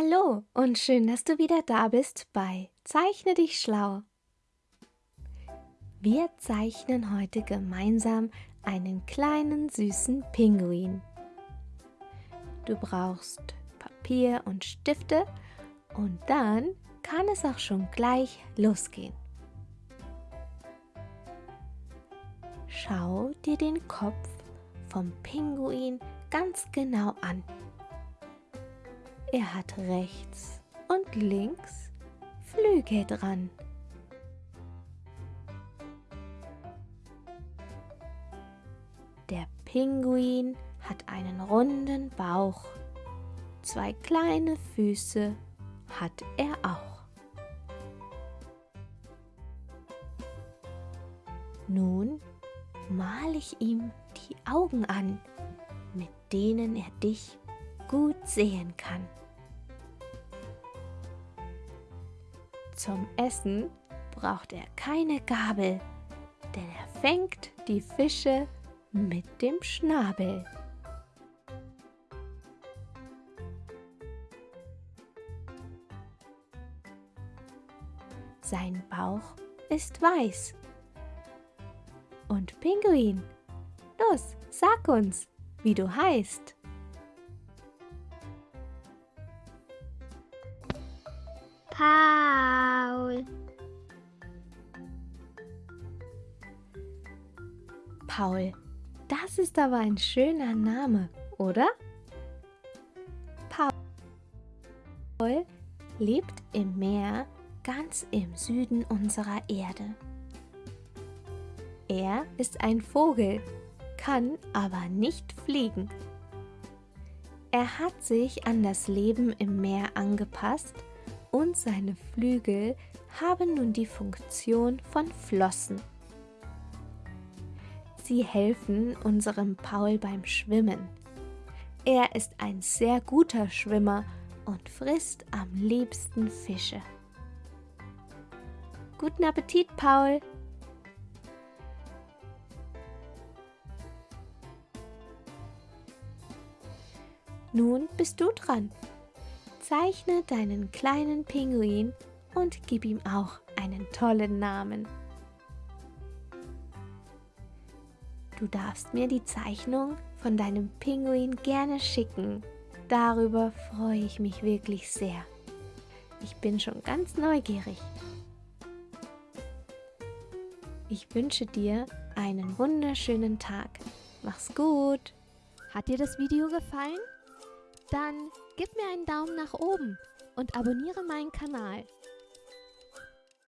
Hallo und schön, dass du wieder da bist bei Zeichne dich schlau. Wir zeichnen heute gemeinsam einen kleinen süßen Pinguin. Du brauchst Papier und Stifte und dann kann es auch schon gleich losgehen. Schau dir den Kopf vom Pinguin ganz genau an. Er hat rechts und links Flügel dran. Der Pinguin hat einen runden Bauch. Zwei kleine Füße hat er auch. Nun mal ich ihm die Augen an, mit denen er dich gut sehen kann. Zum Essen braucht er keine Gabel, denn er fängt die Fische mit dem Schnabel. Sein Bauch ist weiß. Und Pinguin, los, sag uns, wie du heißt. Paul. Paul, das ist aber ein schöner Name, oder? Paul lebt im Meer ganz im Süden unserer Erde. Er ist ein Vogel, kann aber nicht fliegen. Er hat sich an das Leben im Meer angepasst und seine Flügel haben nun die Funktion von Flossen. Sie helfen unserem Paul beim Schwimmen. Er ist ein sehr guter Schwimmer und frisst am liebsten Fische. Guten Appetit, Paul! Nun bist du dran. Zeichne deinen kleinen Pinguin und gib ihm auch einen tollen Namen. Du darfst mir die Zeichnung von deinem Pinguin gerne schicken. Darüber freue ich mich wirklich sehr. Ich bin schon ganz neugierig. Ich wünsche dir einen wunderschönen Tag. Mach's gut. Hat dir das Video gefallen? Dann gib mir einen Daumen nach oben und abonniere meinen Kanal.